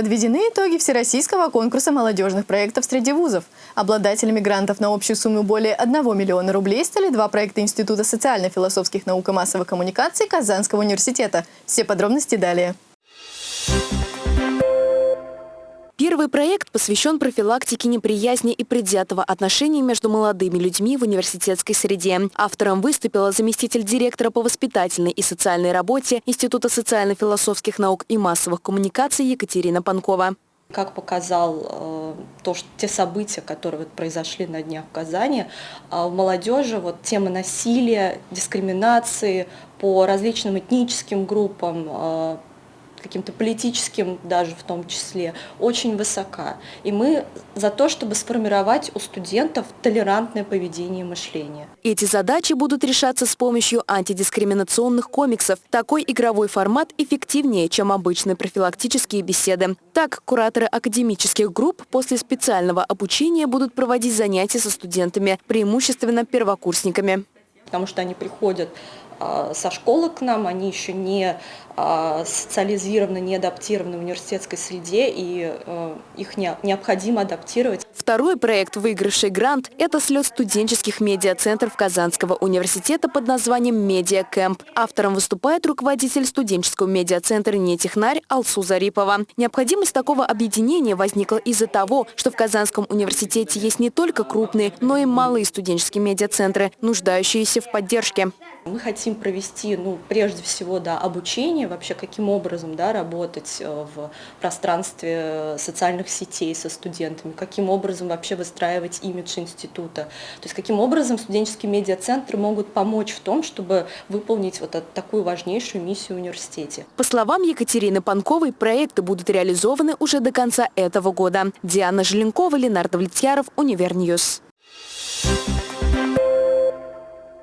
Подведены итоги Всероссийского конкурса молодежных проектов среди вузов. Обладателями грантов на общую сумму более 1 миллиона рублей стали два проекта Института социально-философских наук и массовых коммуникаций Казанского университета. Все подробности далее. Первый проект посвящен профилактике неприязни и предвзятого отношения между молодыми людьми в университетской среде. Автором выступила заместитель директора по воспитательной и социальной работе Института социально-философских наук и массовых коммуникаций Екатерина Панкова. Как показал э, то, что те события, которые вот произошли на днях в Казани, э, в молодежи вот тема насилия, дискриминации по различным этническим группам, э, каким-то политическим даже в том числе, очень высока. И мы за то, чтобы сформировать у студентов толерантное поведение и мышление. Эти задачи будут решаться с помощью антидискриминационных комиксов. Такой игровой формат эффективнее, чем обычные профилактические беседы. Так, кураторы академических групп после специального обучения будут проводить занятия со студентами, преимущественно первокурсниками. Потому что они приходят со школы к нам, они еще не а, социализированы, не адаптированы в университетской среде, и э, их необходимо адаптировать. Второй проект, выигравший грант, это слет студенческих медиацентров Казанского университета под названием «Медиа Кэмп». Автором выступает руководитель студенческого медиацентра «Нетехнарь» Алсу Зарипова. Необходимость такого объединения возникла из-за того, что в Казанском университете есть не только крупные, но и малые студенческие медиацентры, нуждающиеся в поддержке. Мы хотим провести, ну, прежде всего, да, обучение, вообще каким образом да, работать э, в пространстве социальных сетей со студентами, каким образом вообще выстраивать имидж института. То есть каким образом студенческие медиацентры могут помочь в том, чтобы выполнить вот такую важнейшую миссию в университете. По словам Екатерины Панковой, проекты будут реализованы уже до конца этого года. Диана Желенкова, Ленардо Влетьяров, Универ News.